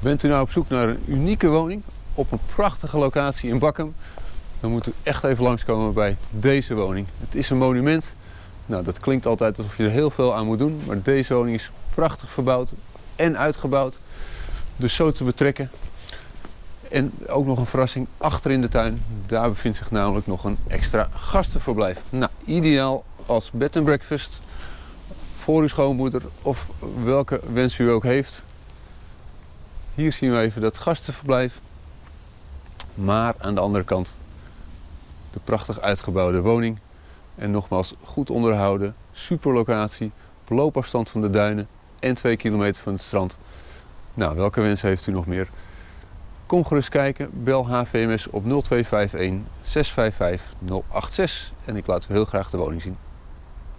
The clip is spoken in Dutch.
Bent u nou op zoek naar een unieke woning op een prachtige locatie in Bakkum, dan moet u echt even langskomen bij deze woning. Het is een monument. Nou, dat klinkt altijd alsof je er heel veel aan moet doen, maar deze woning is prachtig verbouwd en uitgebouwd. Dus zo te betrekken. En ook nog een verrassing achter in de tuin. Daar bevindt zich namelijk nog een extra gastenverblijf. Nou, ideaal als bed and breakfast voor uw schoonmoeder of welke wens u ook heeft. Hier zien we even dat gastenverblijf. Maar aan de andere kant de prachtig uitgebouwde woning. En nogmaals goed onderhouden, super locatie, op loopafstand van de duinen en 2 kilometer van het strand. Nou, welke wens heeft u nog meer? Kom gerust kijken, bel HVMS op 0251 655 086 en ik laat u heel graag de woning zien.